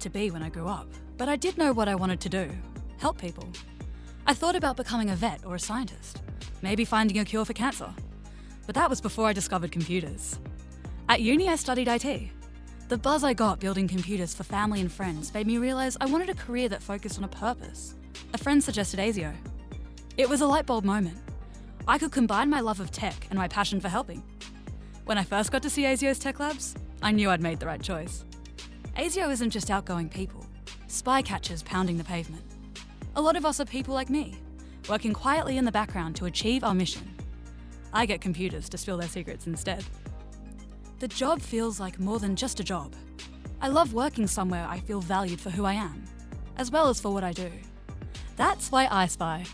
to be when I grew up, but I did know what I wanted to do help people. I thought about becoming a vet or a scientist, maybe finding a cure for cancer. But that was before I discovered computers. At uni, I studied IT. The buzz I got building computers for family and friends made me realise I wanted a career that focused on a purpose. A friend suggested ASIO. It was a light bulb moment. I could combine my love of tech and my passion for helping. When I first got to see ASIO's tech labs, I knew I'd made the right choice. ASIO isn't just outgoing people, spy catchers pounding the pavement. A lot of us are people like me, working quietly in the background to achieve our mission. I get computers to spill their secrets instead. The job feels like more than just a job. I love working somewhere I feel valued for who I am, as well as for what I do. That's why I spy.